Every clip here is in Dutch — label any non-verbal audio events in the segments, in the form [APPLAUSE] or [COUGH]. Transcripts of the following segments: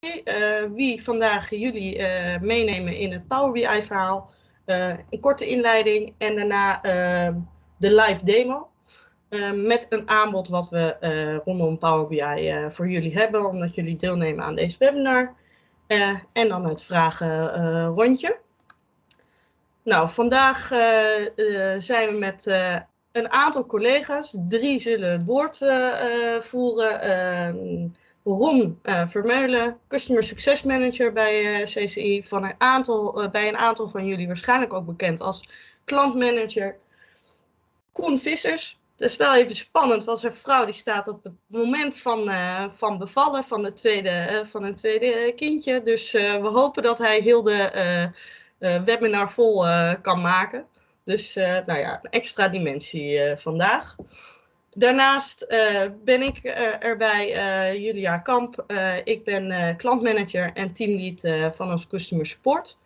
uh, wie vandaag jullie uh, meenemen in het Power BI verhaal. Uh, een korte inleiding en daarna de live demo. Met een aanbod wat we rondom Power BI voor jullie hebben, omdat jullie deelnemen aan deze webinar. en dan het vragen rondje. Nou, vandaag zijn we met een aantal collega's. Drie zullen het woord voeren ehm, Ron uh, Vermeulen, Customer Success Manager bij eh, CCI, van een aantal, uh, bij een aantal van jullie waarschijnlijk ook bekend als klantmanager. Koen Vissers, dat is wel even spannend, want zijn vrouw die staat op het moment van, van bevallen van, de tweede, van een tweede kindje. Dus we hopen dat hij heel de webinar vol kan maken. Dus nou ja, een extra dimensie vandaag. Daarnaast uh, ben ik uh, erbij, uh, Julia Kamp. ik ben klantmanager en teamlead van ons Customer Support.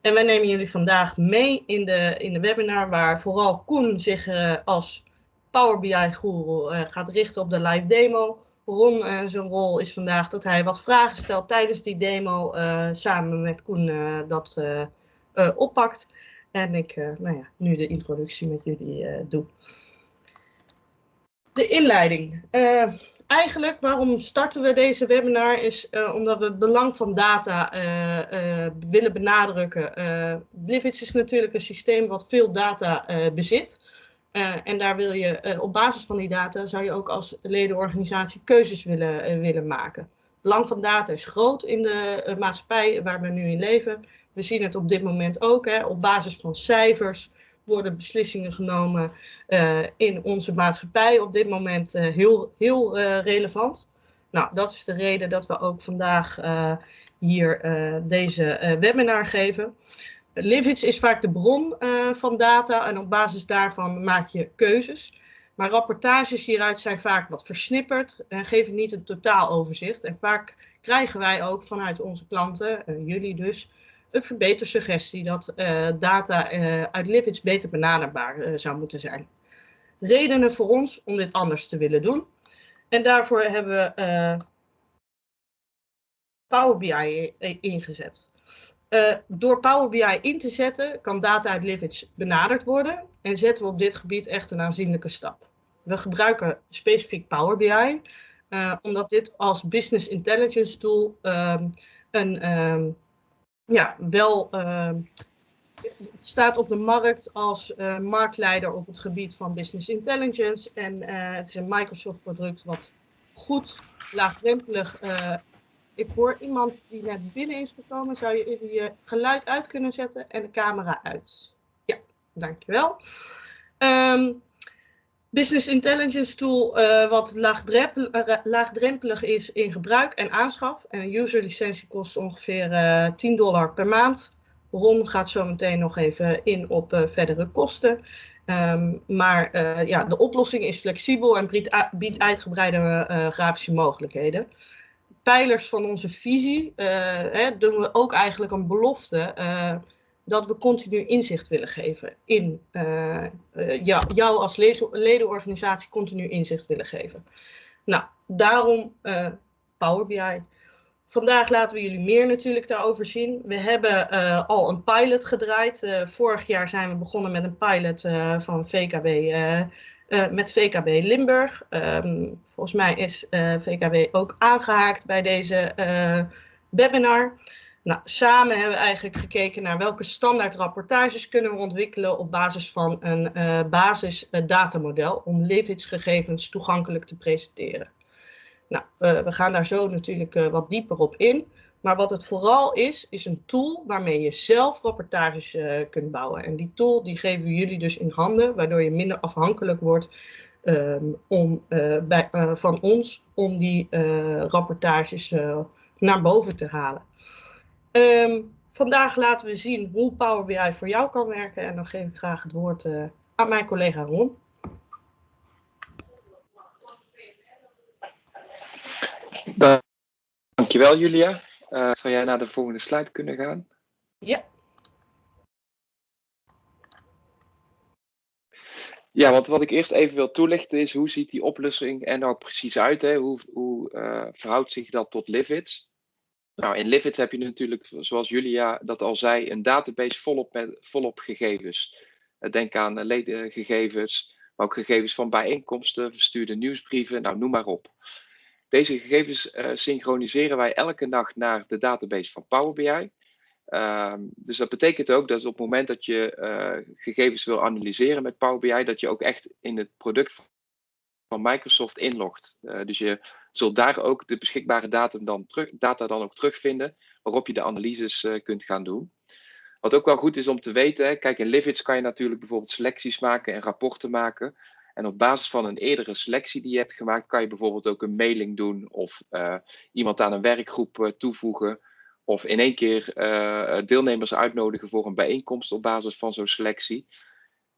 En wij nemen jullie vandaag mee in de, in de webinar waar vooral Koen zich als Power BI-guru gaat richten op de live demo. Ron zijn rol is vandaag dat hij wat vragen stelt tijdens die demo samen met Koen dat oppakt. En ik nou ja, nu de introductie met jullie doe. De inleiding. Uh, eigenlijk waarom starten we deze webinar is uh, omdat we het belang van data uh, willen benadrukken. Uh, is natuurlijk een systeem wat veel data bezit. en daar wil je op basis van die data zou je ook als ledenorganisatie keuzes willen, willen maken. Het belang van data is groot in de maatschappij waar we nu in leven. We zien het op dit moment ook hè, op basis van cijfers worden beslissingen genomen uh, in onze maatschappij op dit moment uh, heel, heel uh, relevant. Nou, dat is de reden dat we ook vandaag hier deze webinar geven. Livits is vaak de bron van data en op basis daarvan maak je keuzes. Maar rapportages hieruit zijn vaak wat versnipperd en geven niet een totaal overzicht. En vaak krijgen wij ook vanuit onze klanten, jullie dus, een verbetersuggestie dat uh, data uh, uit Livids beter benaderbaar uh, zou moeten zijn. Redenen voor ons om dit anders te willen doen. En daarvoor hebben we Power BI ingezet. door Power BI in te zetten kan data uit Livids benaderd worden en zetten we op dit gebied echt een aanzienlijke stap. We gebruiken specifiek Power BI, omdat dit als business intelligence tool um, een um, ja, wel uh, het staat op de markt als uh, marktleider op het gebied van business intelligence. En uh, het is een Microsoft product wat goed, laagdrempelig. Uh, ik hoor iemand die net binnen is gekomen. Zou je even je geluid uit kunnen zetten en de camera uit? Ja, dankjewel. Um, Business Intelligence tool uh, wat laagdrempelig, laagdrempelig is in gebruik en aanschaf. En een user licentie kost ongeveer uh, eh, 10 dollar per maand. Ron gaat zo meteen nog even in op verdere kosten. Um, maar ja, de oplossing is flexibel en biedt, biedt uitgebreide grafische mogelijkheden. Pijlers van onze visie hè, doen we ook eigenlijk een belofte dat we continu inzicht willen geven in uh, jou, jou, als ledenorganisatie continu inzicht willen geven. Nou, daarom uh, Power BI. Vandaag laten we jullie meer natuurlijk daarover zien. We hebben al een pilot gedraaid. vorig jaar zijn we begonnen met een pilot van VKB, met VKB Limburg. Um, volgens mij is VKB ook aangehaakt bij deze webinar. Nou, samen hebben we eigenlijk gekeken naar welke standaard rapportages kunnen we ontwikkelen op basis van een uh, basis uh, datamodel om gegevens toegankelijk te presenteren. Nou, uh, we gaan daar zo natuurlijk wat dieper op in. Maar wat het vooral is, is een tool waarmee je zelf rapportages kunt bouwen. En die tool die geven we jullie dus in handen, waardoor je minder afhankelijk wordt um, om, bij, van ons om die rapportages naar boven te halen. Um, vandaag laten we zien hoe Power BI voor jou kan werken. En dan geef ik graag het woord uh, aan mijn collega Ron. Dankjewel Julia. Uh, zou jij naar de volgende slide kunnen gaan? Ja. Ja, want wat ik eerst even wil toelichten is hoe ziet die oplossing er nou precies uit? Hè? Hoe, hoe uh, verhoudt zich dat tot Livits? Nou, in Livids heb je natuurlijk, zoals Julia dat al zei, een database volop, met, volop gegevens. Denk aan ledengegevens, maar ook gegevens van bijeenkomsten, verstuurde nieuwsbrieven, nou noem maar op. Deze gegevens uh, synchroniseren wij elke nacht naar de database van Power BI. Ehm, dus dat betekent ook dat op het moment dat je gegevens wil analyseren met Power BI, dat je ook echt in het product van Microsoft inlogt. Uh, dus je zult daar ook de beschikbare data dan, data dan ook terugvinden, waarop je de analyses kunt gaan doen. Wat ook wel goed is om te weten, kijk in Livids kan je natuurlijk bijvoorbeeld selecties maken en rapporten maken. En op basis van een eerdere selectie die je hebt gemaakt, kan je bijvoorbeeld ook een mailing doen of uh, iemand aan een werkgroep toevoegen. Of in één keer deelnemers uitnodigen voor een bijeenkomst op basis van zo'n selectie.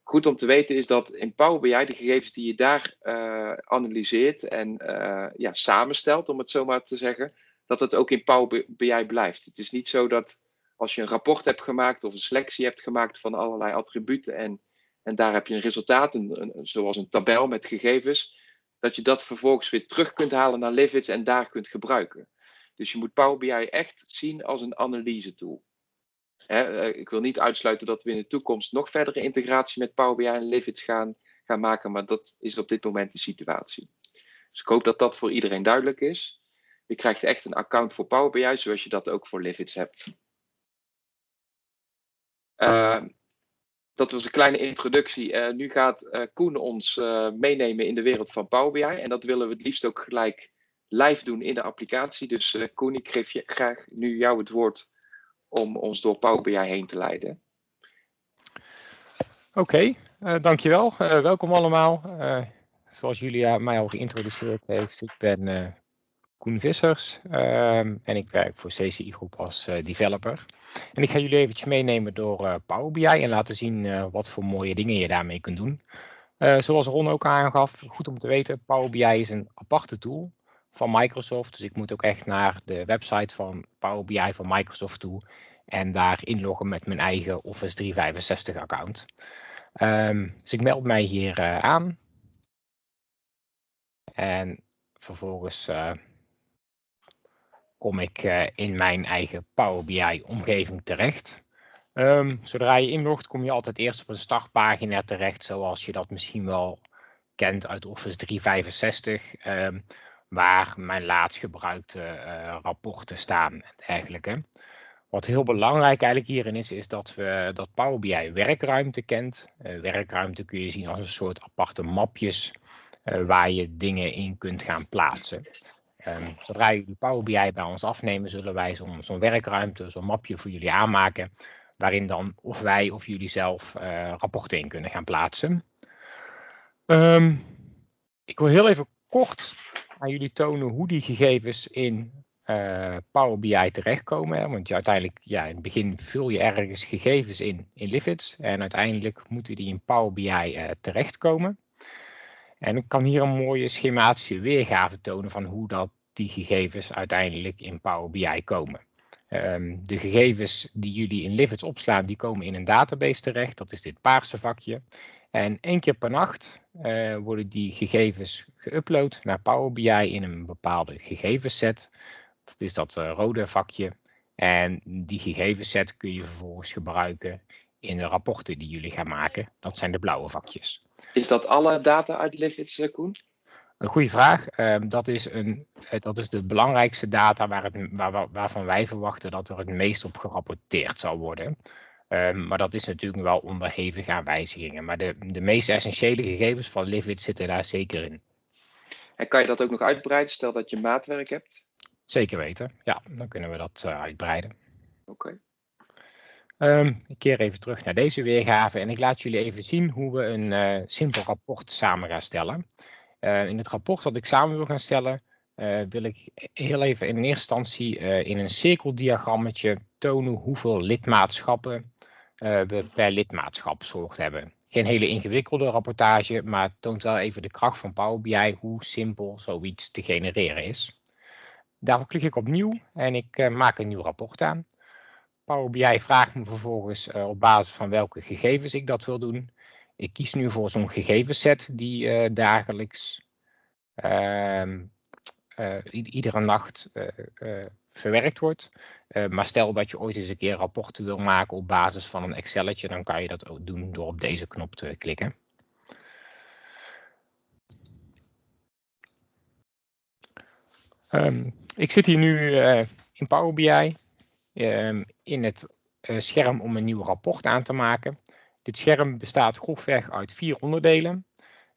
Goed om te weten is dat in Power BI de gegevens die je daar analyseert en ja, samenstelt, om het zo maar te zeggen, dat het ook in Power BI blijft. Het is niet zo dat als je een rapport hebt gemaakt of een selectie hebt gemaakt van allerlei attributen en, en daar heb je een resultaat, een, zoals een tabel met gegevens, dat je dat vervolgens weer terug kunt halen naar Livids en daar kunt gebruiken. Dus je moet Power BI echt zien als een analyse tool. Eh, ik wil niet uitsluiten dat we in de toekomst nog verdere integratie met Power BI en Livids gaan, gaan maken, maar dat is op dit moment de situatie. Dus ik hoop dat dat voor iedereen duidelijk is. Je krijgt echt een account voor Power BI, zoals je dat ook voor Livids hebt. Uh, dat was een kleine introductie. Uh, nu gaat uh, Koen ons meenemen in de wereld van Power BI. En dat willen we het liefst ook gelijk live doen in de applicatie. Dus Koen, ik geef je graag nu jou het woord om ons door Power BI heen te leiden. Oké, okay, dankjewel. welkom allemaal. zoals Julia mij al geïntroduceerd heeft, ik ben Koen Vissers um, en ik werk voor CCI Groep als developer. En ik ga jullie eventjes meenemen door Power BI en laten zien wat voor mooie dingen je daarmee kunt doen. zoals Ron ook aangaf, goed om te weten, Power BI is een aparte tool van Microsoft. Dus ik moet ook echt naar de website van Power BI van Microsoft toe en daar inloggen met mijn eigen Office 365 account. Um, dus ik meld mij hier aan. En vervolgens kom ik uh, in mijn eigen Power BI omgeving terecht. Um, zodra je inlogt kom je altijd eerst op een startpagina terecht, zoals je dat misschien wel kent uit Office 365, um, ehm, waar mijn laatst gebruikte uh, rapporten staan en dergelijke. Wat heel belangrijk eigenlijk hierin is, is dat, we, dat Power BI werkruimte kent. Uh, werkruimte kun je zien als een soort aparte mapjes waar je dingen in kunt gaan plaatsen. Um, zodra jullie Power BI bij ons afnemen, zullen wij zo'n zo werkruimte, zo'n mapje voor jullie aanmaken. Waarin dan of wij of jullie zelf rapporten in kunnen gaan plaatsen. Um, ik wil heel even kort aan jullie tonen hoe die gegevens in uh, Power BI terechtkomen. Want je uiteindelijk, ja, in het begin vul je ergens gegevens in, in Livids. En uiteindelijk moeten die in Power BI uh, terechtkomen. En ik kan hier een mooie schematische weergave tonen van hoe dat die gegevens uiteindelijk in Power BI komen. Um, de gegevens die jullie in Livids opslaan, die komen in een database terecht. Dat is dit paarse vakje. En één keer per nacht uh, worden die gegevens geüpload naar Power BI in een bepaalde gegevensset. Dat is dat uh, rode vakje. En die gegevensset kun je vervolgens gebruiken in de rapporten die jullie gaan maken. Dat zijn de blauwe vakjes. Is dat alle data uit eh, Koen? Een goede vraag. Um, dat, is een, dat is de belangrijkste data waar het, waar, waarvan wij verwachten dat er het meest op gerapporteerd zal worden. Um, maar dat is natuurlijk wel onderhevig aan wijzigingen. Maar de, de meest essentiële gegevens van Livid zitten daar zeker in. En kan je dat ook nog uitbreiden, stel dat je maatwerk hebt? Zeker weten, ja, dan kunnen we dat uh, uitbreiden. Oké. Okay. Um, ik keer even terug naar deze weergave en ik laat jullie even zien hoe we een uh, simpel rapport samen gaan stellen. Uh, in het rapport dat ik samen wil gaan stellen, wil ik heel even in eerste instantie uh, in een cirkeldiagrammetje tonen hoeveel lidmaatschappen we per lidmaatschapsoort hebben. Geen hele ingewikkelde rapportage, maar het toont wel even de kracht van Power BI, hoe simpel zoiets te genereren is. Daarvoor klik ik op nieuw en ik maak een nieuw rapport aan. Power BI vraagt me vervolgens op basis van welke gegevens ik dat wil doen. Ik kies nu voor zo'n gegevensset die dagelijks uh, iedere nacht verwerkt wordt. maar stel dat je ooit eens een keer rapporten wil maken op basis van een Excelletje, dan kan je dat ook doen door op deze knop te klikken. Um, ik zit hier nu uh, in Power BI um, in het uh, scherm om een nieuw rapport aan te maken. Dit scherm bestaat grofweg uit vier onderdelen.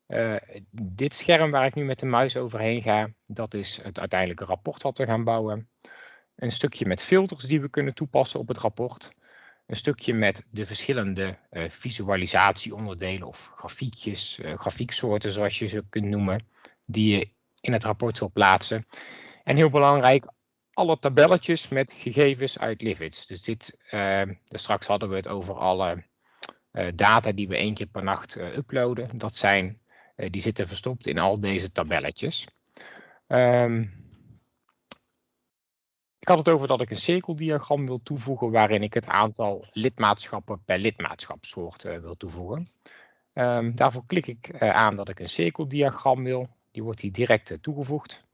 Uh, dit scherm waar ik nu met de muis overheen ga, dat is het uiteindelijke rapport wat we gaan bouwen. Een stukje met filters die we kunnen toepassen op het rapport. Een stukje met de verschillende uh, visualisatieonderdelen of grafiekjes, uh, grafieksoorten zoals je ze kunt noemen, die je in het rapport wil plaatsen. En heel belangrijk, alle tabelletjes met gegevens uit Livits. Dus dit, uh, straks hadden we het over alle data die we één keer per nacht uploaden. Dat zijn, die zitten verstopt in al deze tabelletjes. Um, ik had het over dat ik een cirkeldiagram wil toevoegen waarin ik het aantal lidmaatschappen per lidmaatschapsoort wil toevoegen. Um, daarvoor klik ik aan dat ik een cirkeldiagram wil. Die wordt hier direct toegevoegd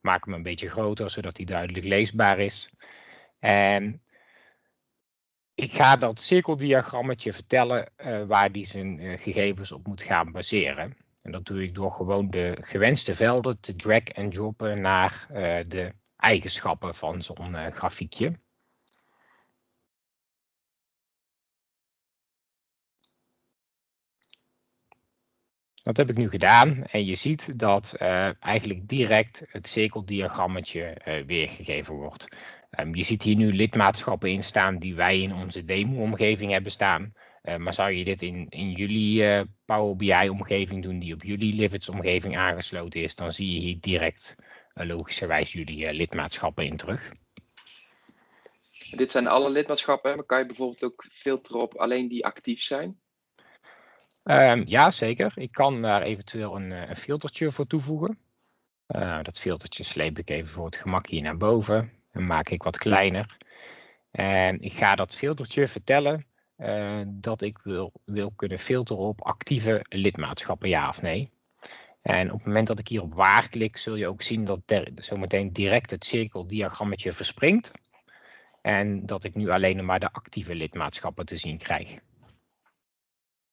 maak hem een beetje groter, zodat hij duidelijk leesbaar is. En ik ga dat cirkeldiagrammetje vertellen waar die zijn gegevens op moet gaan baseren. En dat doe ik door gewoon de gewenste velden te drag en droppen naar uh, de eigenschappen van zo'n grafiekje. Dat heb ik nu gedaan en je ziet dat uh, eigenlijk direct het cirkeldiagrammetje weergegeven wordt. Um, je ziet hier nu lidmaatschappen in staan die wij in onze demo-omgeving hebben staan. Uh, maar zou je dit in, in jullie Power BI-omgeving doen die op jullie Livits-omgeving aangesloten is, dan zie je hier direct logischerwijs jullie lidmaatschappen in terug. Dit zijn alle lidmaatschappen, maar kan je bijvoorbeeld ook filteren op alleen die actief zijn? Um, ja, zeker. Ik kan daar eventueel een, eh, een filtertje voor toevoegen. Uh, dat filtertje sleep ik even voor het gemak hier naar boven en maak ik wat kleiner. En ik ga dat filtertje vertellen dat ik wil, wil kunnen filteren op actieve lidmaatschappen, ja of nee. En op het moment dat ik hier op waar klik, zul je ook zien dat der, zometeen direct het cirkeldiagrammetje verspringt. En dat ik nu alleen maar de actieve lidmaatschappen te zien krijg.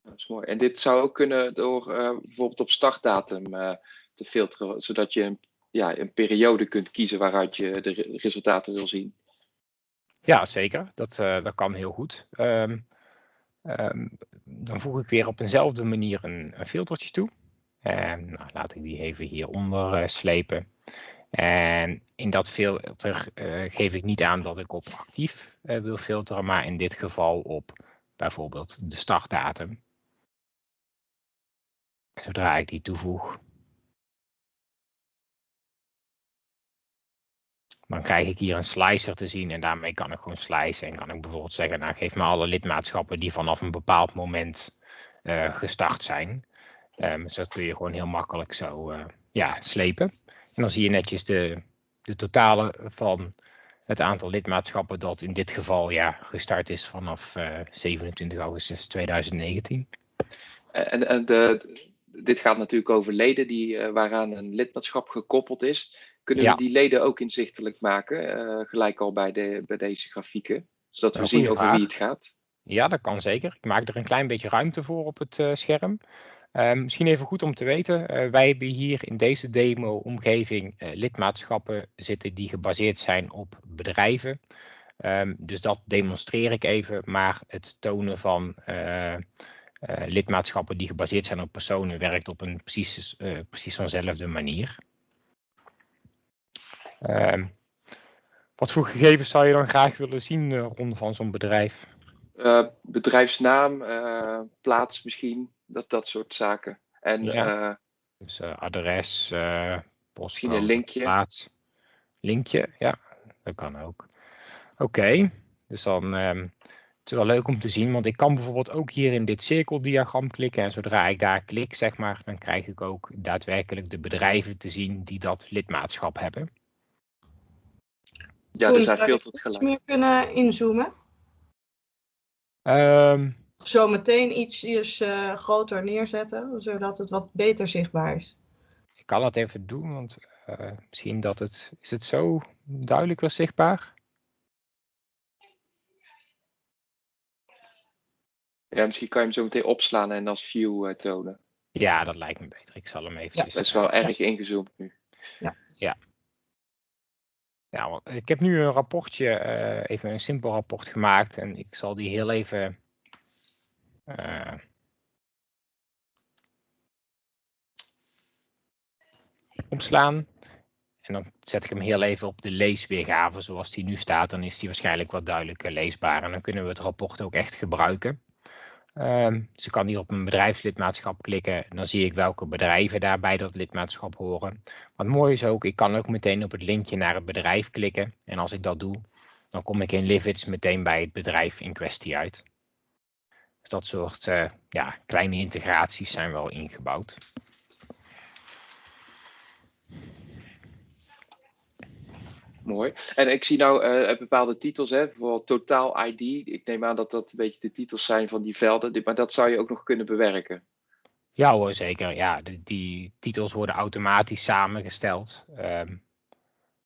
Dat is mooi. En dit zou ook kunnen door uh, bijvoorbeeld op startdatum uh, te filteren, zodat je een, ja, een periode kunt kiezen waaruit je de re resultaten wil zien. Ja, zeker. Dat, uh, dat kan heel goed. Um, um, dan voeg ik weer op eenzelfde manier een, een filtertje toe. En nou, laat ik die even hieronder slepen. En in dat filter geef ik niet aan dat ik op actief wil filteren, maar in dit geval op bijvoorbeeld de startdatum. Zodra ik die toevoeg, dan krijg ik hier een slicer te zien en daarmee kan ik gewoon slicen. En kan ik bijvoorbeeld zeggen, nou geef me alle lidmaatschappen die vanaf een bepaald moment uh, gestart zijn. Um, dus dat kun je gewoon heel makkelijk zo uh, ja, slepen. En dan zie je netjes de, de totale van het aantal lidmaatschappen dat in dit geval ja, gestart is vanaf uh, 27 augustus 2019. En, en de, dit gaat natuurlijk over leden die, waaraan een lidmaatschap gekoppeld is. Kunnen ja. we die leden ook inzichtelijk maken, uh, gelijk al bij, de, bij deze grafieken, zodat we zien over vraag. wie het gaat? Ja, dat kan zeker. Ik maak er een klein beetje ruimte voor op het uh, scherm. misschien even goed om te weten, wij hebben hier in deze demo-omgeving lidmaatschappen zitten die gebaseerd zijn op bedrijven. Um, dus dat demonstreer ik even, maar het tonen van uh, lidmaatschappen die gebaseerd zijn op personen werkt op een precies, uh, precies vanzelfde manier. Uh, wat voor gegevens zou je dan graag willen zien uh, rond van zo'n bedrijf? bedrijfsnaam, plaats misschien, dat, dat soort zaken. En, ja. dus adres, post, misschien een linkje. Plaats. Linkje, ja, dat kan ook. Oké, okay. dus dan ehm, het is wel leuk om te zien, want ik kan bijvoorbeeld ook hier in dit cirkeldiagram klikken. En zodra ik daar klik, zeg maar, dan krijg ik ook daadwerkelijk de bedrijven te zien die dat lidmaatschap hebben. Ja, dus hij filtert gelijk. meer kunnen inzoomen? Um, Zo meteen iets uh, groter neerzetten, zodat het wat beter zichtbaar is. Ik kan dat even doen, want eh, misschien dat het, is het zo duidelijker zichtbaar? Ja, misschien kan je hem zo meteen opslaan en als view uh, tonen. Ja, dat lijkt me beter. Ik zal hem eventjes... Ja, dat is wel erg ingezoomd nu. Ja. Ja. Want ik heb nu een rapportje, uh, even een simpel rapport gemaakt en ik zal die heel even uh, omslaan. En dan zet ik hem heel even op de leesweergave zoals die nu staat. Dan is die waarschijnlijk wat duidelijker leesbaar. En dan kunnen we het rapport ook echt gebruiken. Um, dus ik kan hier op een bedrijfslidmaatschap klikken. Dan zie ik welke bedrijven daar bij dat lidmaatschap horen. Wat mooi is ook, ik kan ook meteen op het linkje naar het bedrijf klikken. En als ik dat doe, dan kom ik in Livits meteen bij het bedrijf in kwestie uit. Dus dat soort uh, ja, kleine integraties zijn wel ingebouwd. Mooi. En ik zie nou uh, bepaalde titels, hè, bijvoorbeeld Totaal ID. Ik neem aan dat dat een beetje de titels zijn van die velden, maar dat zou je ook nog kunnen bewerken. Ja hoor, zeker. Ja, die titels worden automatisch samengesteld um,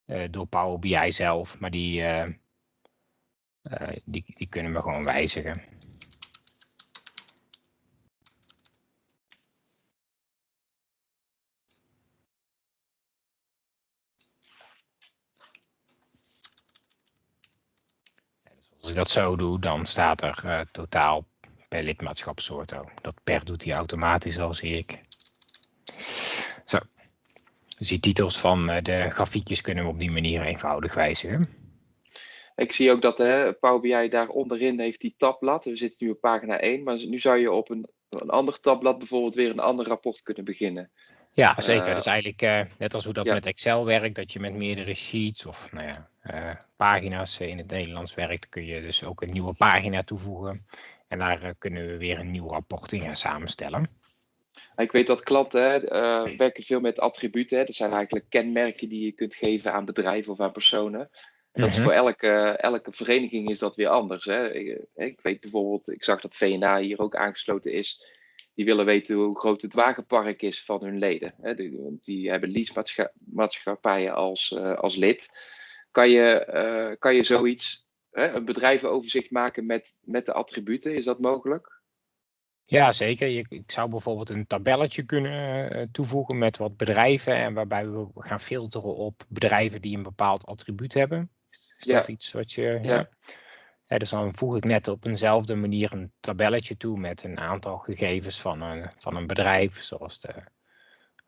uh, door Power BI zelf, maar die, uh, die, die kunnen we gewoon wijzigen. Als ik dat zo doe, dan staat er uh, totaal per lidmaatschapsoort ook. Dat per doet hij automatisch al, zie ik. Zo. Dus die titels van uh, de grafiekjes kunnen we op die manier eenvoudig wijzigen. Ik zie ook dat hè, Power BI daar onderin heeft die tabblad. We zitten nu op pagina 1, maar nu zou je op een, een ander tabblad bijvoorbeeld weer een ander rapport kunnen beginnen. Ja, zeker. Uh, dat is eigenlijk uh, net als hoe dat ja. met Excel werkt, dat je met meerdere sheets of nou ja, uh, pagina's in het Nederlands werkt, kun je dus ook een nieuwe pagina toevoegen. En daar kunnen we weer een nieuw rapport in gaan samenstellen. Ik weet dat klanten hè, werken veel met attributen. Hè. Dat zijn eigenlijk kenmerken die je kunt geven aan bedrijven of aan personen. En dat is voor elke, elke vereniging is dat weer anders. Hè. Ik, ik weet bijvoorbeeld, ik zag dat VNA hier ook aangesloten is die willen weten hoe groot het wagenpark is van hun leden. Hè, die, die, hebben leasemaatschappijen als, uh, als lid. Kan je, uh, kan je zoiets, hè, een bedrijvenoverzicht maken met, met de attributen? Is dat mogelijk? Ja, zeker. Je, ik zou bijvoorbeeld een tabelletje kunnen uh, toevoegen met wat bedrijven. En waarbij we gaan filteren op bedrijven die een bepaald attribuut hebben. Is dat iets wat je. Ja. ja. Ja, dus dan voeg ik net op eenzelfde manier een tabelletje toe met een aantal gegevens van een, van een bedrijf, zoals de,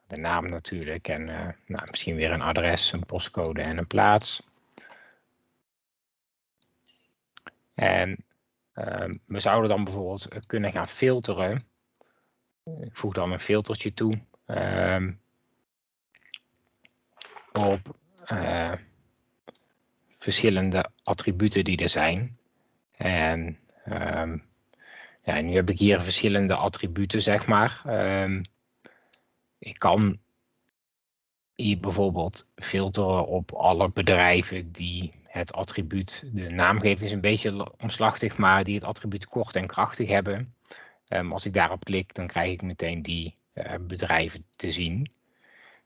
de naam natuurlijk en uh, nou, misschien weer een adres, een postcode en een plaats. En uh, we zouden dan bijvoorbeeld kunnen gaan filteren. Ik voeg dan een filtertje toe uh, op uh, verschillende attributen die er zijn. En um, ja, nu heb ik hier verschillende attributen, zeg maar. Ik kan hier bijvoorbeeld filteren op alle bedrijven die het attribuut, de naamgeving is een beetje omslachtig, maar die het attribuut kort en krachtig hebben. Um, als ik daarop klik, dan krijg ik meteen die uh, bedrijven te zien.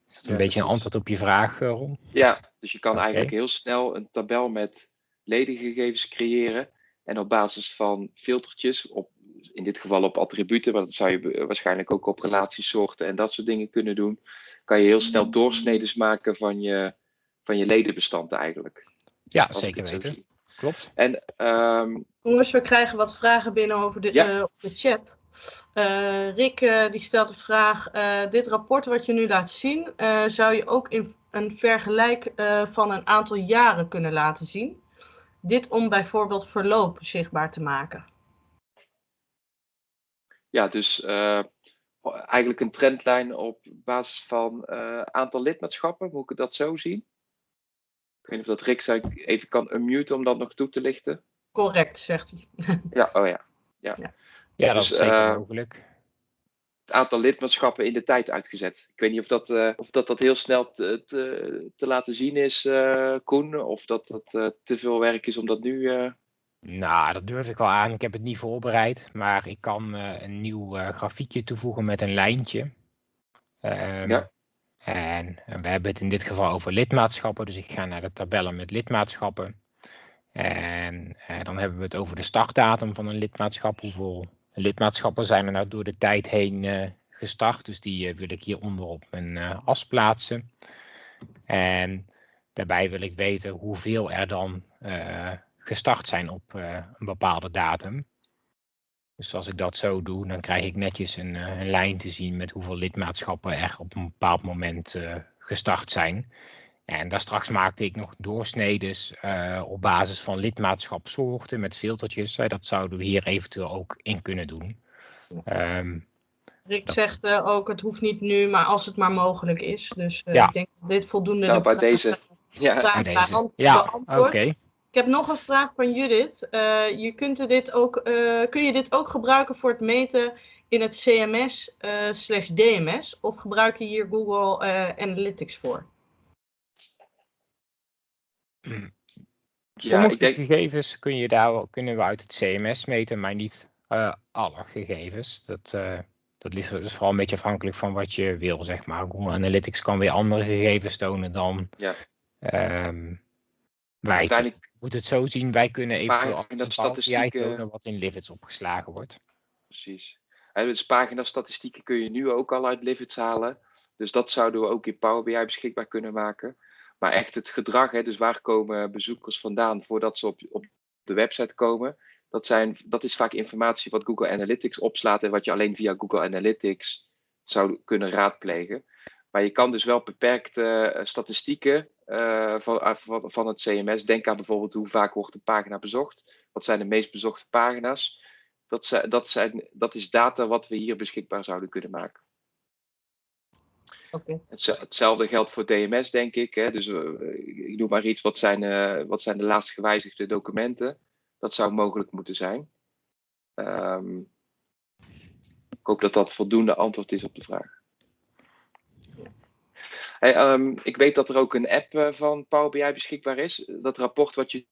Is dat een ja, beetje een antwoord op je vraag, Ron? Ja, dus je kan okay. eigenlijk heel snel een tabel met ledengegevens creëren. En op basis van filtertjes, op, in dit geval op attributen, maar dat zou je waarschijnlijk ook op relatiesoorten en dat soort dingen kunnen doen, kan je heel snel doorsneden maken van je, van je ledenbestand eigenlijk. Ja, zeker weten. Klopt. En, um, Jongens, we krijgen wat vragen binnen over de, ja. uh, op de chat. Uh, Rick uh, die stelt de vraag, dit rapport wat je nu laat zien, zou je ook in een vergelijk van een aantal jaren kunnen laten zien? Dit om bijvoorbeeld verloop zichtbaar te maken. Ja, dus uh, eigenlijk een trendlijn op basis van uh, aantal lidmaatschappen. Moet ik dat zo zien? Ik weet niet of dat Rick even kan unmuten om dat nog toe te lichten. Correct, zegt hij. [LAUGHS] ja, oh ja. Ja, ja. ja dat dus, is zeker uh, mogelijk het aantal lidmaatschappen in de tijd uitgezet. Ik weet niet of dat, uh, of dat, dat heel snel te, te, te laten zien is, uh, Koen, of dat dat uh, te veel werk is om dat nu. Nou, dat durf ik wel aan. Ik heb het niet voorbereid, maar ik kan een nieuw grafiekje toevoegen met een lijntje. Um, ja. En we hebben het in dit geval over lidmaatschappen, dus ik ga naar de tabellen met lidmaatschappen. En dan hebben we het over de startdatum van een lidmaatschap. Hoeveel lidmaatschappen zijn er nou door de tijd heen gestart? Dus die wil ik hieronder op mijn as plaatsen. En daarbij wil ik weten hoeveel er dan gestart zijn op een bepaalde datum. Dus als ik dat zo doe, dan krijg ik netjes een, eh, een lijn te zien met hoeveel lidmaatschappen er op een bepaald moment uh, gestart zijn. En daar straks maakte ik nog doorsnedes uh, op basis van lidmaatschapsoorten met filtertjes. dat zouden we hier eventueel ook in kunnen doen. Um, Rick zegt ook, het hoeft niet nu, maar als het maar mogelijk is. Dus ja. ik denk dat dit voldoende... Nou, bij deze... Ja, bij deze. Ja, oké heb nog een vraag van Judith. Uh, je kunt dit ook, uh, kun je dit ook gebruiken voor het meten in het CMS uh, slash DMS? Of gebruik je hier Google Analytics voor? Sommige ja, denk... gegevens kun je daar, kunnen we uit het CMS meten, maar niet alle gegevens. Dat, dat dus vooral een beetje afhankelijk van wat je wil, zeg maar. Google Analytics kan weer andere gegevens tonen dan ja. um, wij. Moet het zo zien, wij kunnen eventueel de statistieken tonen wat in Livits opgeslagen wordt. Precies. En dus pagina-statistieken kun je nu ook al uit Livits halen. Dus dat zouden we ook in Power BI beschikbaar kunnen maken. Maar echt het gedrag, hè, dus waar komen bezoekers vandaan voordat ze op, op de website komen, dat, zijn, dat is vaak informatie wat Google Analytics opslaat en wat je alleen via Google Analytics zou kunnen raadplegen. Maar je kan dus wel beperkte uh, statistieken uh, van, van, van, het CMS. Denk aan bijvoorbeeld hoe vaak wordt een pagina bezocht. Wat zijn de meest bezochte pagina's? Dat, dat, zijn, dat is data wat we hier beschikbaar zouden kunnen maken. Okay. Hetzelfde geldt voor DMS, denk ik. Hè. Dus uh, ik noem maar iets. Wat zijn, uh, wat zijn de laatst gewijzigde documenten? Dat zou mogelijk moeten zijn. Um, ik hoop dat dat voldoende antwoord is op de vraag. Um, ik weet dat er ook een app uh, van Power BI beschikbaar is. Dat rapport wat je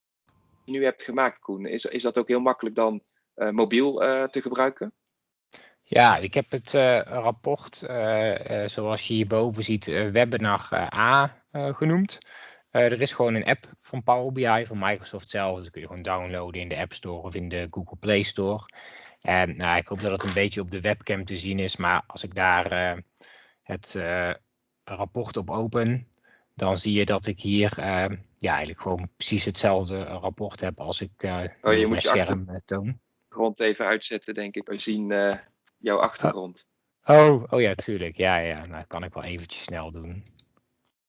nu hebt gemaakt, Koen, is, is dat ook heel makkelijk dan uh, mobiel uh, te gebruiken? Ja, ik heb het rapport, zoals je hierboven ziet, Webinar A genoemd. er is gewoon een app van Power BI van Microsoft zelf. Dat kun je gewoon downloaden in de App Store of in de Google Play Store. En nou, ik hoop dat het een beetje op de webcam te zien is, maar als ik daar het rapport op open, dan zie je dat ik hier uh, ja, eigenlijk gewoon precies hetzelfde rapport heb als ik uh, oh, je moet je scherm uh, toon. Grond even uitzetten, denk ik. We zien jouw achtergrond. Oh, oh ja, tuurlijk. Ja, ja. Nou, dat kan ik wel eventjes snel doen.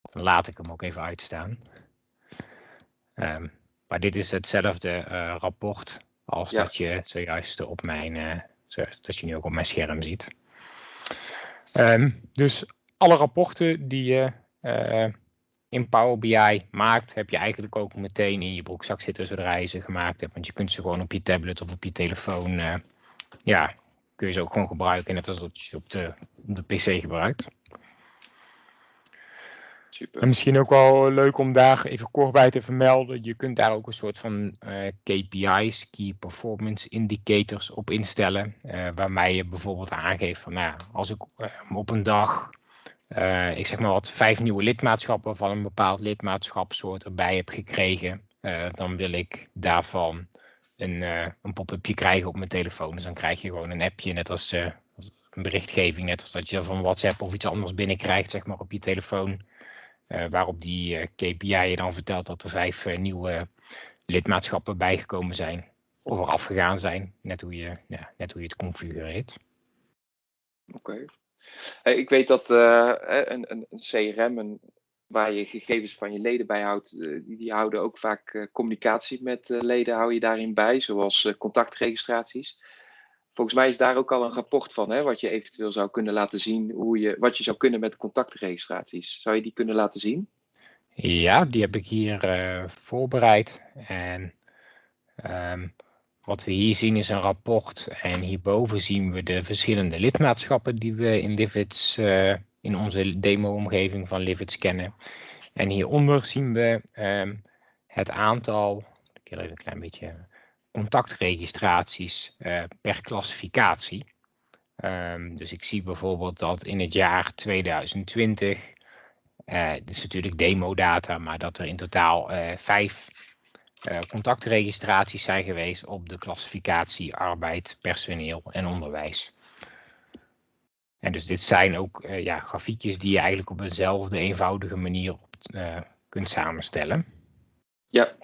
Dan laat ik hem ook even uitstaan. Um, maar dit is hetzelfde rapport als dat je zojuist op mijn, dat je nu ook op mijn scherm ziet. Um, dus alle rapporten die je uh, in Power BI maakt, heb je eigenlijk ook meteen in je broekzak zitten zodra je ze gemaakt hebt. Want je kunt ze gewoon op je tablet of op je telefoon, uh, ja, kun je ze ook gewoon gebruiken, net als dat je op de, op de PC gebruikt. Super. En misschien ook wel leuk om daar even kort bij te vermelden. Je kunt daar ook een soort van uh, KPI's, Key Performance Indicators, op instellen. Uh, waarmee je bijvoorbeeld aangeeft van, nou, als ik uh, op een dag uh, ik zeg maar wat, vijf nieuwe lidmaatschappen van een bepaald lidmaatschapsoort erbij heb gekregen, uh, dan wil ik daarvan een, uh, een pop-upje krijgen op mijn telefoon. Dus dan krijg je gewoon een appje, net als, als, een berichtgeving, net als dat je van WhatsApp of iets anders binnenkrijgt, zeg maar, op je telefoon. waarop die KPI je dan vertelt dat er vijf nieuwe lidmaatschappen bijgekomen zijn. Of er afgegaan zijn, net hoe je, ja, net hoe je het configureert. Oké. Ik weet dat uh, een, een, CRM, een, waar je gegevens van je leden bijhoudt, uh, die, die, houden ook vaak communicatie met leden, hou je daarin bij, zoals contactregistraties. Volgens mij is daar ook al een rapport van, hè, wat je eventueel zou kunnen laten zien, hoe je, wat je zou kunnen met contactregistraties. Zou je die kunnen laten zien? Ja, die heb ik hier voorbereid. En um, wat we hier zien is een rapport en hierboven zien we de verschillende lidmaatschappen die we in Livits, uh, in onze demo-omgeving van Livits kennen. En hieronder zien we um, het aantal, ik wil even een klein beetje, contactregistraties uh, per klassificatie. Um, dus ik zie bijvoorbeeld dat in het jaar 2020 Uh, dit is natuurlijk demo-data, maar dat er in totaal uh, vijf contactregistraties zijn geweest op de klassificatie arbeid, personeel en onderwijs. En dus dit zijn ook ja, grafiekjes die je eigenlijk op eenzelfde eenvoudige manier op, kunt samenstellen. Ja,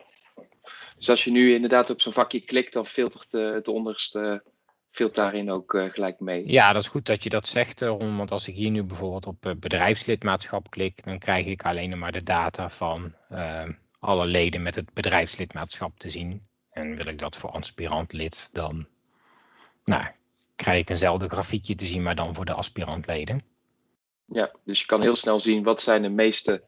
dus als je nu inderdaad op zo'n vakje klikt, dan filtert het onderste filtert daarin ook gelijk mee. Ja, dat is goed dat je dat zegt, Ron. Want als ik hier nu bijvoorbeeld op bedrijfslidmaatschap klik, dan krijg ik alleen maar de data van uh, alle leden met het bedrijfslidmaatschap te zien. En wil ik dat voor aspirantlid, dan nou, krijg ik eenzelfde grafiekje te zien, maar dan voor de aspirantleden. Ja, dus je kan heel snel zien wat zijn de meeste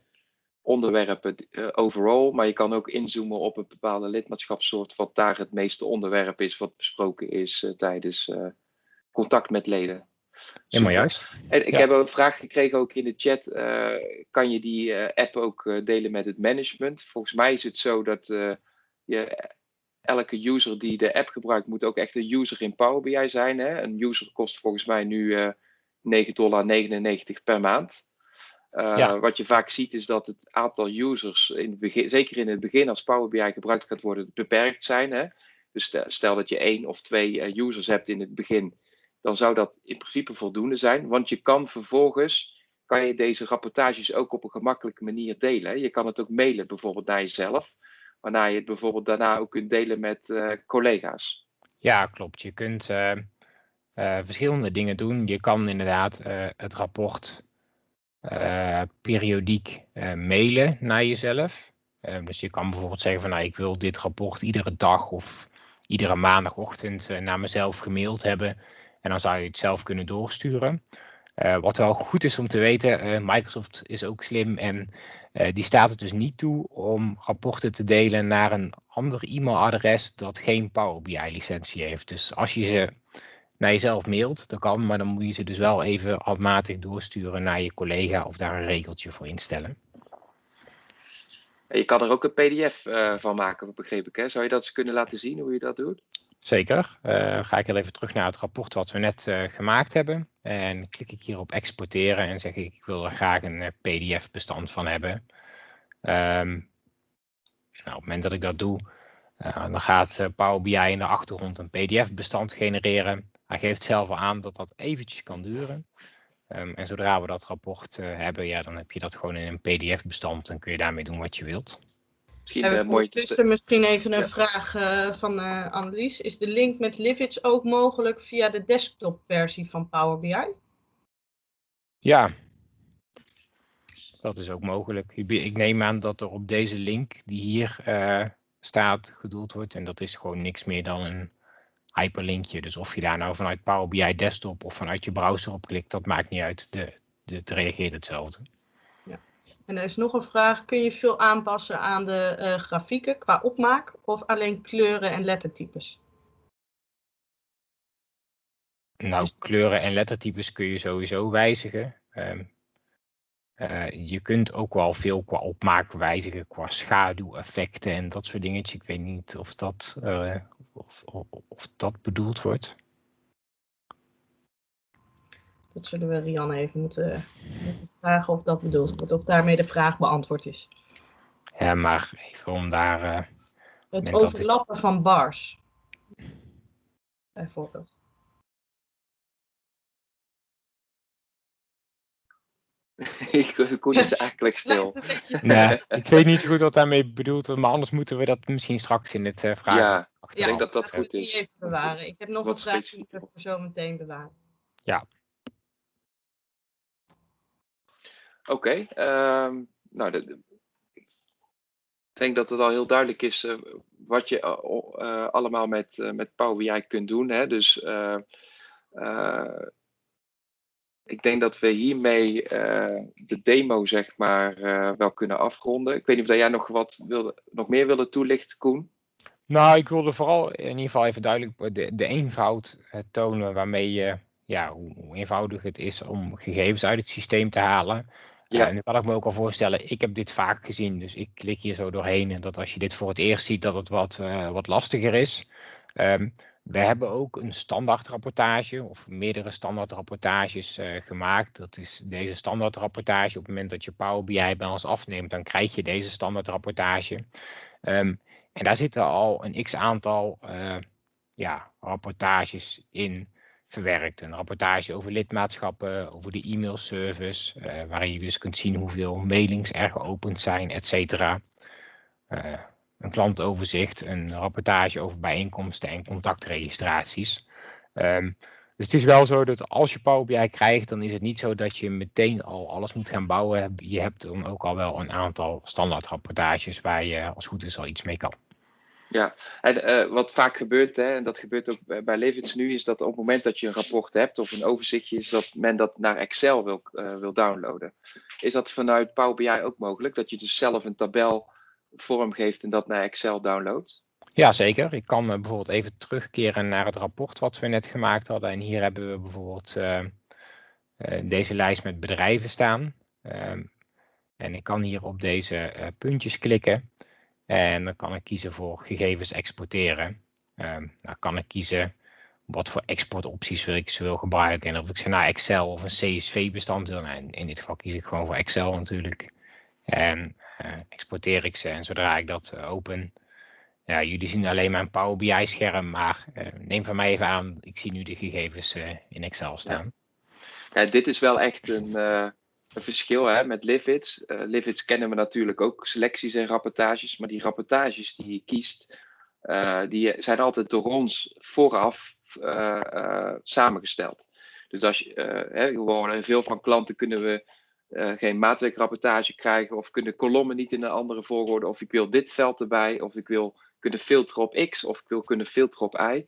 onderwerpen uh, overall, maar je kan ook inzoomen op een bepaalde lidmaatschapssoort, wat daar het meeste onderwerp is wat besproken is uh, tijdens uh, contact met leden. Helemaal juist. En ik ja. heb een vraag gekregen ook in de chat. kan je die app ook delen met het management? Volgens mij is het zo dat je, elke user die de app gebruikt, moet ook echt een user in Power BI zijn. Hè? Een user kost volgens mij nu 9,99 dollar per maand. Ja. Wat je vaak ziet is dat het aantal users, in het begin, zeker in het begin als Power BI gebruikt gaat worden, beperkt zijn. Hè? Dus stel, dat je één of twee users hebt in het begin, dan zou dat in principe voldoende zijn. Want je kan vervolgens, kan je deze rapportages ook op een gemakkelijke manier delen. Je kan het ook mailen bijvoorbeeld naar jezelf, waarna je het bijvoorbeeld daarna ook kunt delen met uh, collega's. Ja, klopt. Je kunt verschillende dingen doen. Je kan inderdaad het rapport periodiek mailen naar jezelf. Dus je kan bijvoorbeeld zeggen van nou, ik wil dit rapport iedere dag of iedere maandagochtend naar mezelf gemaild hebben. En dan zou je het zelf kunnen doorsturen. wat wel goed is om te weten, Microsoft is ook slim en die staat het dus niet toe om rapporten te delen naar een ander e-mailadres dat geen Power BI licentie heeft. Dus als je ze naar jezelf mailt, dat kan, maar dan moet je ze dus wel even handmatig doorsturen naar je collega of daar een regeltje voor instellen. Je kan er ook een pdf van maken, begreep ik. Hè? Zou je dat eens kunnen laten zien hoe je dat doet? Zeker. Uh, ga ik heel even terug naar het rapport wat we net uh, gemaakt hebben. En klik ik hier op exporteren en zeg ik, ik wil er graag een pdf bestand van hebben. Um, nou, op het moment dat ik dat doe, dan gaat Power BI in de achtergrond een pdf bestand genereren. Hij geeft zelf al aan dat dat eventjes kan duren. Um, en zodra we dat rapport hebben, ja, dan heb je dat gewoon in een pdf-bestand en kun je daarmee doen wat je wilt. Misschien, uh, mooi tussen misschien even een ja. vraag uh, van Annelies. Is de link met Livage ook mogelijk via de desktop-versie van Power BI? Ja, dat is ook mogelijk. Ik neem aan dat er op deze link die hier staat gedoeld wordt. En dat is gewoon niks meer dan een hyperlinkje. Dus of je daar nou vanuit Power BI desktop of vanuit je browser op klikt, dat maakt niet uit. De, de, het reageert hetzelfde. En er is nog een vraag. Kun je veel aanpassen aan de uh, grafieken qua opmaak of alleen kleuren en lettertypes? Nou, kleuren en lettertypes kun je sowieso wijzigen. Um, uh, je kunt ook wel veel qua opmaak wijzigen, qua schaduweffecten en dat soort dingetjes. Ik weet niet of dat uh, of, of, of dat bedoeld wordt. Dat zullen we Rianne even moeten, moeten, vragen of dat bedoeld wordt, of daarmee de vraag beantwoord is. Ja, maar even om daar. Uh, het overlappen ik... van bars. Bijvoorbeeld. [LAUGHS] Koen is eigenlijk stil. nee, ik weet niet zo goed wat daarmee bedoeld wordt, maar anders moeten we dat misschien straks in het uh, vragen. Ja, ik denk dat dat goed is. Even bewaren. Ik heb nog wat een vraag die ik voor zo meteen bewaren. Ja. Oké, um, nou, ik denk dat het al heel duidelijk is uh, wat je uh, allemaal met, met Power BI kunt doen. Hè? Dus ik denk dat we hiermee de demo zeg maar wel kunnen afronden. Ik weet niet of jij nog wat wilde, nog meer wilde toelichten, Koen? Nou, ik wilde vooral in ieder geval even duidelijk de, de eenvoud tonen waarmee je, ja, hoe, eenvoudig het is om gegevens uit het systeem te halen. Ja. en dan kan ik me ook al voorstellen, ik heb dit vaak gezien, dus ik klik hier zo doorheen. En dat als je dit voor het eerst ziet, dat het wat, wat lastiger is. Um, We hebben ook een standaardrapportage of meerdere standaardrapportages uh, gemaakt. Dat is deze standaardrapportage. Op het moment dat je Power BI bij ons afneemt, dan krijg je deze standaardrapportage. Um, en daar zitten al een x aantal ja, rapportages in verwerkt. Een rapportage over lidmaatschappen, over de e-mailservice, uh, waarin je dus kunt zien hoeveel mailings er geopend zijn, et cetera. Uh, een klantoverzicht, een rapportage over bijeenkomsten en contactregistraties. Um, dus het is wel zo dat als je Power BI krijgt, dan is het niet zo dat je meteen al alles moet gaan bouwen. Je hebt dan ook al wel een aantal standaard rapportages waar je als goed is al iets mee kan. Ja, en uh, wat vaak gebeurt, hè, en dat gebeurt ook bij Levits nu, is dat op het moment dat je een rapport hebt of een overzichtje, is dat men dat naar Excel wil, uh, wil downloaden. Is dat vanuit Power BI ook mogelijk? Dat je dus zelf een tabel vormgeeft en dat naar Excel downloadt? Ja, zeker. Ik kan uh, bijvoorbeeld even terugkeren naar het rapport wat we net gemaakt hadden. En hier hebben we bijvoorbeeld deze lijst met bedrijven staan. Ehm, en ik kan hier op deze puntjes klikken. En dan kan ik kiezen voor gegevens exporteren. Dan kan ik kiezen wat voor exportopties wil ik ze wil gebruiken. En of ik ze naar Excel of een CSV-bestand wil. Nou, in dit geval kies ik gewoon voor Excel natuurlijk. En uh, exporteer ik ze. En zodra ik dat uh, open. Ja, jullie zien alleen mijn Power BI-scherm. Maar uh, neem van mij even aan, ik zie nu de gegevens in Excel staan. Ja. dit is wel echt een een verschil hè, met Livids. Uh, Livids kennen we natuurlijk ook selecties en rapportages, maar die rapportages die je kiest, uh, die zijn altijd door ons vooraf uh, samengesteld. Dus als je, hè, gewoon veel van klanten kunnen we geen maatwerkrapportage krijgen of kunnen kolommen niet in een andere volgorde of ik wil dit veld erbij of ik wil kunnen filteren op X of ik wil kunnen filteren op Y.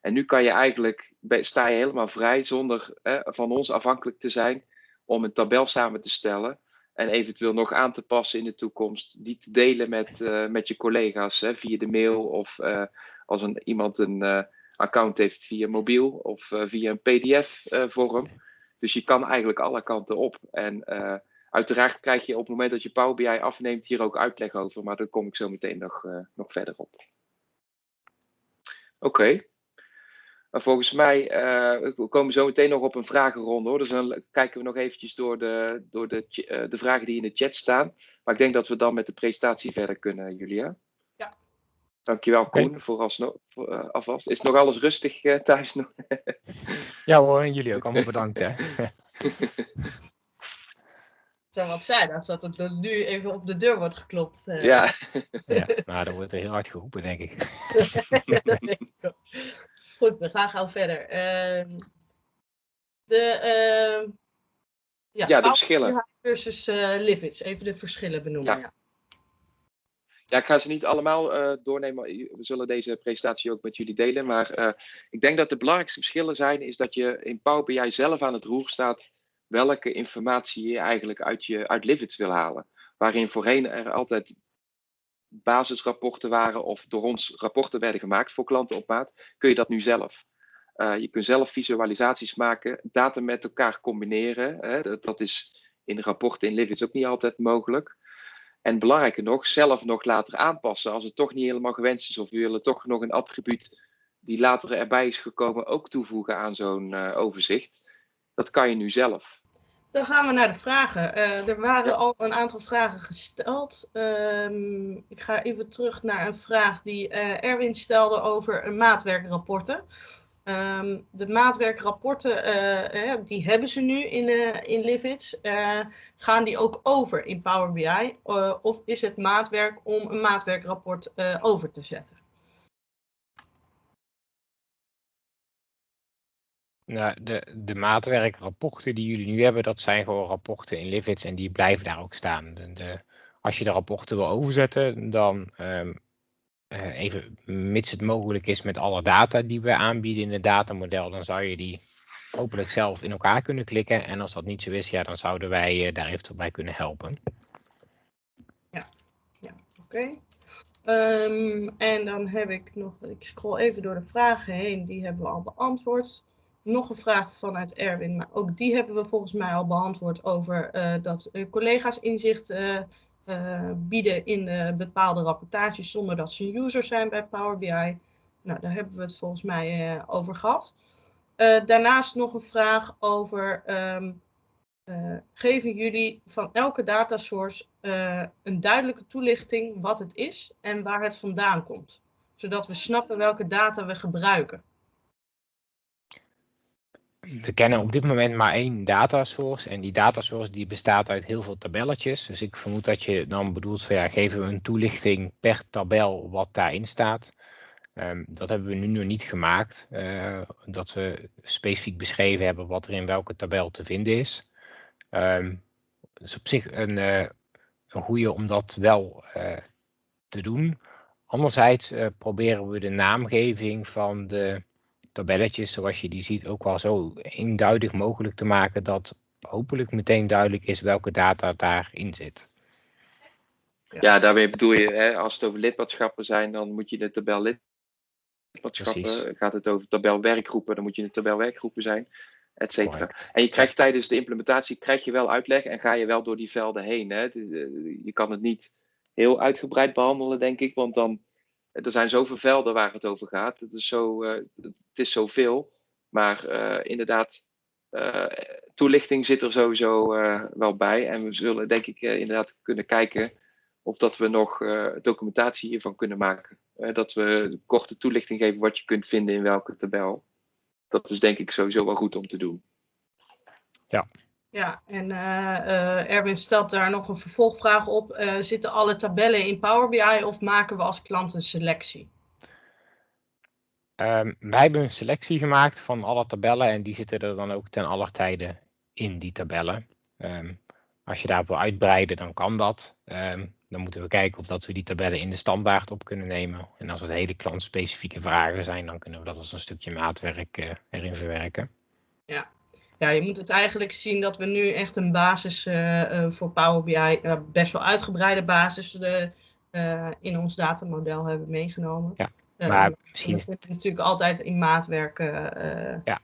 En nu kan je eigenlijk, sta je helemaal vrij zonder van ons afhankelijk te zijn om een tabel samen te stellen en eventueel nog aan te passen in de toekomst, die te delen met, uh, met je collega's hè, via de mail of uh, als een, iemand een uh, account heeft via mobiel of via een PDF-vorm. dus je kan eigenlijk alle kanten op. En uiteraard krijg je op het moment dat je Power BI afneemt hier ook uitleg over, maar daar kom ik zo meteen nog, nog verder op. Oké. Maar volgens mij, uh, we komen zo meteen nog op een vragenronde hoor. Dus dan kijken we nog eventjes door, de, door de, uh, de vragen die in de chat staan. Maar ik denk dat we dan met de presentatie verder kunnen, Julia. Ja. Dankjewel Koen, okay. voor, alsnog, voor uh, alvast. Is nog alles rustig thuis nog? [LAUGHS] ja hoor, en jullie ook allemaal bedankt hè. [LAUGHS] zou wat zijn als dat er nu even op de deur wordt geklopt. Ja. [LAUGHS] ja, nou, dan wordt er heel hard geroepen, denk ik. Goed, we gaan gauw verder. Uh, de, uh, ja, ja, de verschillen. Versus uh, Livids. Even de verschillen benoemen. Ja. ja. ja. ik ga ze niet allemaal uh, doornemen. We zullen deze presentatie ook met jullie delen. Maar ik denk dat de belangrijkste verschillen zijn, is dat je in Power BI zelf aan het roer staat welke informatie je eigenlijk uit, je, uit Livids wil halen. Waarin voorheen er altijd basisrapporten waren of door ons rapporten werden gemaakt voor klanten op maat, kun je dat nu zelf. Uh, je kunt zelf visualisaties maken, data met elkaar combineren. Hè, dat, is in rapporten in Livids ook niet altijd mogelijk. En belangrijker nog, zelf nog later aanpassen als het toch niet helemaal gewenst is of we willen toch nog een attribuut die later erbij is gekomen ook toevoegen aan zo'n uh, overzicht. Dat kan je nu zelf. Dan gaan we naar de vragen. Uh, er waren al een aantal vragen gesteld. Um, ik ga even terug naar een vraag die uh, Erwin stelde over maatwerkrapporten. Um, de maatwerkrapporten, uh, die hebben ze nu in, in Livids. gaan die ook over in Power BI? of is het maatwerk om een maatwerkrapport over te zetten? Nou, de, de maatwerkrapporten die jullie nu hebben, dat zijn gewoon rapporten in Livids en die blijven daar ook staan. De, als je de rapporten wil overzetten, dan um, uh, even mits het mogelijk is met alle data die we aanbieden in het datamodel, dan zou je die hopelijk zelf in elkaar kunnen klikken. En als dat niet zo is, ja, dan zouden wij uh, daar eventueel bij kunnen helpen. Ja, ja oké. Um, en dan heb ik nog, ik scroll even door de vragen heen, die hebben we al beantwoord nog een vraag vanuit Erwin, maar ook die hebben we volgens mij al beantwoord over uh, dat uh, collega's inzicht uh, bieden in bepaalde rapportages zonder dat ze een user zijn bij Power BI. Nou, daar hebben we het volgens mij over gehad. daarnaast nog een vraag over ehm, geven jullie van elke datasource een duidelijke toelichting wat het is en waar het vandaan komt. Zodat we snappen welke data we gebruiken we kennen op dit moment maar één datasource. En die datasource die bestaat uit heel veel tabelletjes. Dus ik vermoed dat je dan bedoelt van ja, geven we een toelichting per tabel wat daarin staat. Um, dat hebben we nu nog niet gemaakt. Uh, dat we specifiek beschreven hebben wat er in welke tabel te vinden is. Um, dus op zich een, uh, een goede om dat wel uh, te doen. Anderzijds proberen we de naamgeving van de tabelletjes zoals je die ziet ook wel zo eenduidig mogelijk te maken dat hopelijk meteen duidelijk is welke data daarin zit. Ja, daarmee bedoel je, hè, als het over lidmaatschappen zijn, dan moet je de tabel lidmaatschappen. Precies. Gaat het over tabel werkgroepen, dan moet je de tabel werkgroepen zijn, et cetera. En je krijgt tijdens de implementatie krijg je wel uitleg en ga je wel door die velden heen. Hè. Eh, je kan het niet heel uitgebreid behandelen, denk ik, want dan er zijn zoveel velden waar het over gaat. Het is, zo, uh, het is zoveel. Maar uh, inderdaad, uh, toelichting zit er sowieso wel bij. En we zullen denk ik inderdaad kunnen kijken of dat we nog documentatie hiervan kunnen maken. dat we korte toelichting geven wat je kunt vinden in welke tabel. Dat is denk ik sowieso wel goed om te doen. Ja, ja, en uh, Erwin stelt daar nog een vervolgvraag op. Uh, zitten alle tabellen in Power BI of maken we als klant een selectie? Um, wij hebben een selectie gemaakt van alle tabellen en die zitten er dan ook ten aller tijde in die tabellen. Um, als je daarvoor uitbreiden, dan kan dat. Um, dan moeten we kijken of dat we die tabellen in de standaard op kunnen nemen. En als het hele klantspecifieke vragen zijn, dan kunnen we dat als een stukje maatwerk uh, erin verwerken. Ja, ja, je moet het eigenlijk zien dat we nu echt een basis uh, voor Power BI, uh, best wel uitgebreide basis, uh, in ons datamodel hebben meegenomen. Ja, maar misschien is het natuurlijk altijd in maatwerk. ja,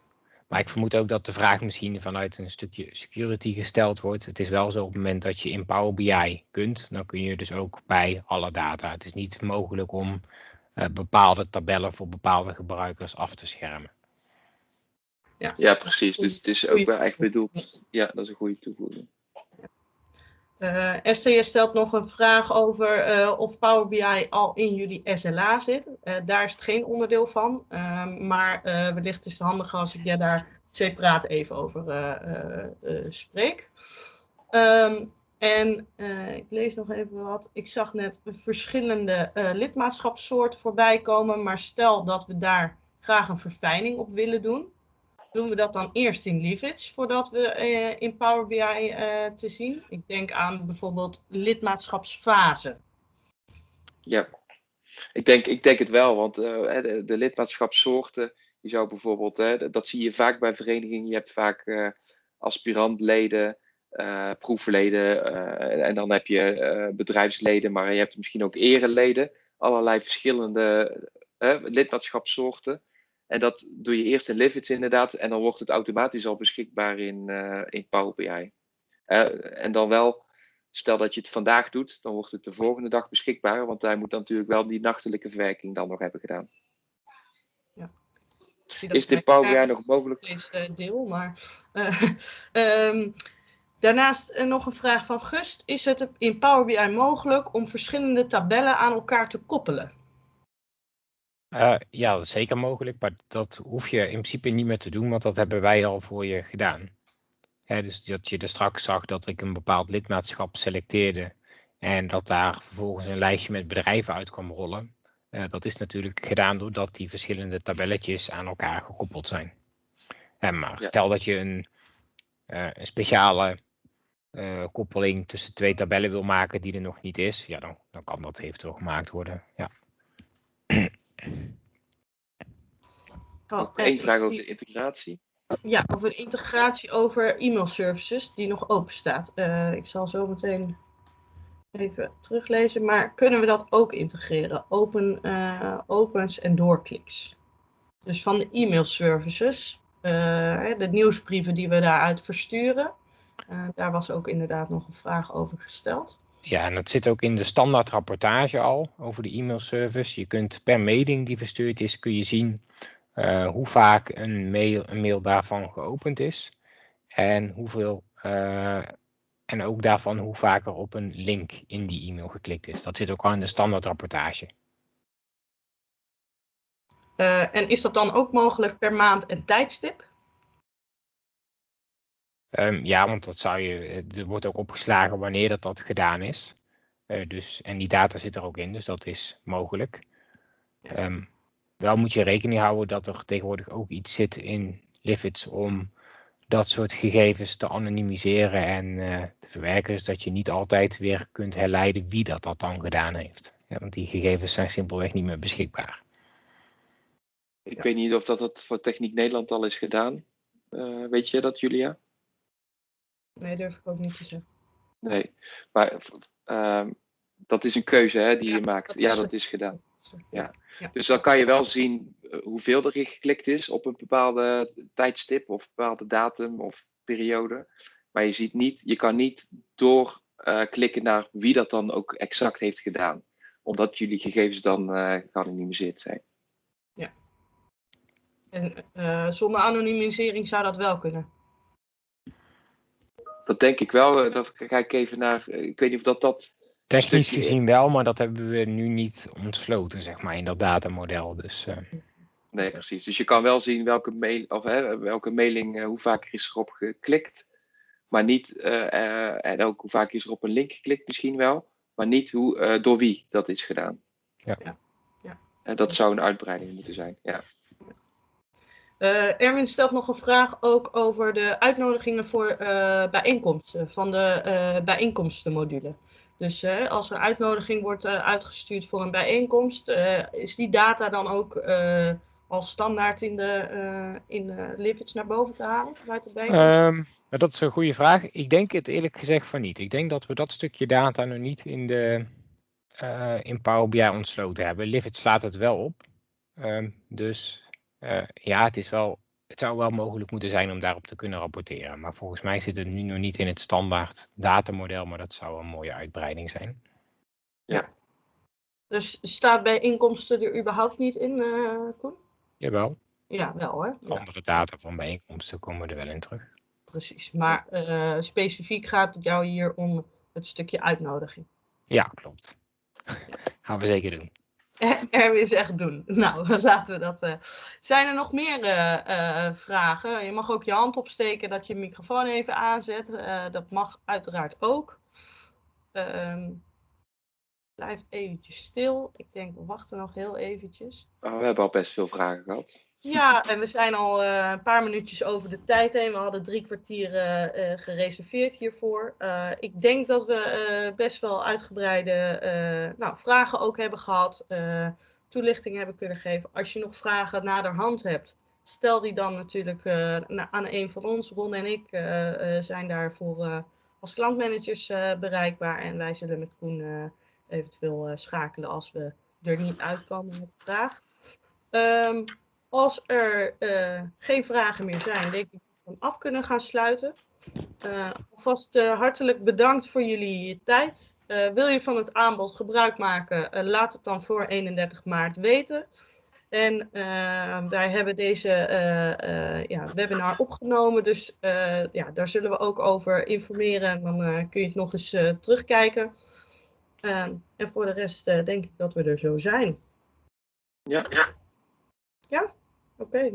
maar ik vermoed ook dat de vraag misschien vanuit een stukje security gesteld wordt. Het is wel zo op het moment dat je in Power BI kunt, dan kun je dus ook bij alle data. Het is niet mogelijk om bepaalde tabellen voor bepaalde gebruikers af te schermen. Ja, ja precies. Dus het is ook wel echt bedoeld. Ja, dat is een goede toevoeging. Uh, Esther, stelt nog een vraag over uh, of Power BI al in jullie SLA zit. Uh, daar is het geen onderdeel van. Ehm, maar wellicht is het handig als ik jij daar separaat even over spreek. Um, en ik lees nog even wat. Ik zag net verschillende lidmaatschapssoorten voorbij komen. Maar stel dat we daar graag een verfijning op willen doen doen we dat dan eerst in Livage voordat we uh, in Power BI eh, te zien? Ik denk aan bijvoorbeeld lidmaatschapsfase. Ja, ik denk, ik denk het wel, want uh, de, de, lidmaatschapssoorten, je zou bijvoorbeeld, dat zie je vaak bij verenigingen, je hebt vaak aspirantleden, proefleden en dan heb je bedrijfsleden, maar je hebt misschien ook ereleden, allerlei verschillende lidmaatschapssoorten. En dat doe je eerst in Livits inderdaad. En dan wordt het automatisch al beschikbaar in, uh, in Power BI. Uh, en dan wel, stel dat je het vandaag doet, dan wordt het de volgende dag beschikbaar. Want hij moet dan natuurlijk wel die nachtelijke verwerking dan nog hebben gedaan. Ja. Is dit Power BI nog mogelijk? Is uh, deel, maar... um, [LAUGHS] daarnaast nog een vraag van Gust. Is het in Power BI mogelijk om verschillende tabellen aan elkaar te koppelen? Uh, ja, dat is zeker mogelijk, maar dat hoef je in principe niet meer te doen, want dat hebben wij al voor je gedaan. Hè, dus dat je er straks zag dat ik een bepaald lidmaatschap selecteerde en dat daar vervolgens een lijstje met bedrijven uit kwam rollen. Uh, dat is natuurlijk gedaan doordat die verschillende tabelletjes aan elkaar gekoppeld zijn. En maar stel dat je een, een speciale koppeling tussen twee tabellen wil maken die er nog niet is, ja, dan, dan kan dat eventueel gemaakt worden. Ja. Oh, één vraag over de integratie. Ja, over de integratie over e-mail services die nog open staat. Uh, ik zal zo meteen even teruglezen. Maar kunnen we dat ook integreren? Open, uh, opens en doorkliks. Dus van de e-mail services, uh, de nieuwsbrieven die we daaruit versturen. daar was ook inderdaad nog een vraag over gesteld. Ja, en dat zit ook in de standaard rapportage al over de e-mailservice. Je kunt per mailing die verstuurd is, kun je zien uh, hoe vaak een mail, een mail daarvan geopend is. En hoeveel uh, en ook daarvan hoe vaak er op een link in die e-mail geklikt is. Dat zit ook al in de standaard rapportage. Uh, en is dat dan ook mogelijk per maand en tijdstip? Um, ja, want dat zou je, er wordt ook opgeslagen wanneer dat, dat gedaan is. Uh, dus, en die data zit er ook in, dus dat is mogelijk. Um, wel moet je rekening houden dat er tegenwoordig ook iets zit in Livids om dat soort gegevens te anonimiseren en uh, te verwerken, zodat je niet altijd weer kunt herleiden wie dat, dat dan gedaan heeft. Ja, want die gegevens zijn simpelweg niet meer beschikbaar. Ik ja. weet niet of dat, dat voor Techniek Nederland al is gedaan. Uh, weet je dat, Julia? Nee, durf ik ook niet te zeggen. Nee, maar uh, dat is een keuze hè, die ja, je maakt. Dat ja, dat is gedaan. Ja. ja. Dus dan kan je wel zien hoeveel er geklikt is op een bepaalde tijdstip of bepaalde datum of periode. Maar je ziet niet, je kan niet doorklikken uh, naar wie dat dan ook exact heeft gedaan. Omdat jullie gegevens dan uh, geanonimiseerd zijn. Ja. En zonder anonimisering zou dat wel kunnen? Dat denk ik wel. Dat kijk ik even naar. Ik weet niet of dat dat. Technisch gezien wel, maar dat hebben we nu niet ontsloten, zeg maar, in dat datamodel. Dus, uh... Nee, precies. Dus je kan wel zien welke, mail, of, hè, welke mailing, uh, hoe vaak er is erop geklikt. Maar niet, uh, uh, en ook hoe vaak is er op een link geklikt misschien wel. Maar niet hoe, door wie dat is gedaan. Ja. ja. ja. dat zou een uitbreiding moeten zijn, ja. Erwin stelt nog een vraag ook over de uitnodigingen voor bijeenkomsten van de bijeenkomstenmodule. Dus uh, als er uitnodiging wordt uh, uitgestuurd voor een bijeenkomst, uh, is die data dan ook als standaard in de, in de naar boven te halen? Um, dat is een goede vraag. Ik denk het eerlijk gezegd van niet. Ik denk dat we dat stukje data nog niet in, de, in Power BI ontsloten hebben. Livid slaat het wel op. Um, dus ja, het is wel het zou wel mogelijk moeten zijn om daarop te kunnen rapporteren. Maar volgens mij zit het nu nog niet in het standaard datamodel, maar dat zou een mooie uitbreiding zijn. Ja. Dus staat bij inkomsten er überhaupt niet in, uh, Koen? Jawel. Ja, wel hè? Andere data van bijeenkomsten komen er wel in terug. Precies, maar uh, specifiek gaat het jou hier om het stukje uitnodiging. Ja, klopt. [LAUGHS] Gaan we zeker doen. [LAUGHS] Erwin zegt doen. Nou, [LAUGHS] laten we dat. Uh... Zijn er nog meer uh, uh, vragen? Je mag ook je hand opsteken dat je microfoon even aanzet. dat mag uiteraard ook. Ehm, blijft eventjes stil. Ik denk, we wachten nog heel eventjes. Oh, we hebben al best veel vragen gehad. Ja, en we zijn al uh, een paar minuutjes over de tijd heen. We hadden drie kwartier uh, uh, gereserveerd hiervoor. ik denk dat we best wel uitgebreide nou, vragen ook hebben gehad. toelichting hebben kunnen geven. Als je nog vragen naderhand hebt, stel die dan natuurlijk aan een van ons. Ron en ik zijn daarvoor als klantmanagers bereikbaar. En wij zullen met Koen eventueel schakelen als we er niet uitkomen met de vraag. Um, als er uh, geen vragen meer zijn, denk ik dat we af kunnen gaan sluiten. Uh, alvast uh, hartelijk bedankt voor jullie tijd. wil je van het aanbod gebruik maken, laat het dan voor 31 maart weten. En wij hebben deze ja, webinar opgenomen, dus ja, daar zullen we ook over informeren. En dan kun je het nog eens terugkijken. en voor de rest denk ik dat we er zo zijn. Ja. Ja? Ja? Okay